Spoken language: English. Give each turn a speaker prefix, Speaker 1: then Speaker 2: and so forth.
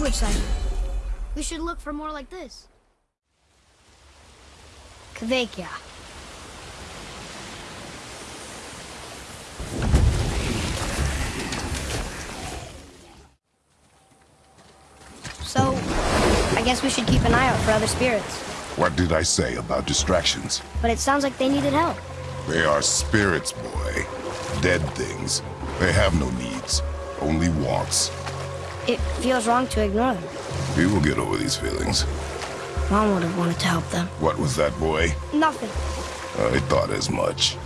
Speaker 1: language cipher. We should look for more like this. Kvekia. So, I guess we should keep an eye out for other spirits.
Speaker 2: What did I say about distractions?
Speaker 1: But it sounds like they needed help.
Speaker 2: They are spirits, boy. Dead things. They have no needs, only wants.
Speaker 1: It feels wrong to ignore them.
Speaker 2: We will get over these feelings.
Speaker 1: Mom would have wanted to help them.
Speaker 2: What was that, boy?
Speaker 1: Nothing.
Speaker 2: I thought as much.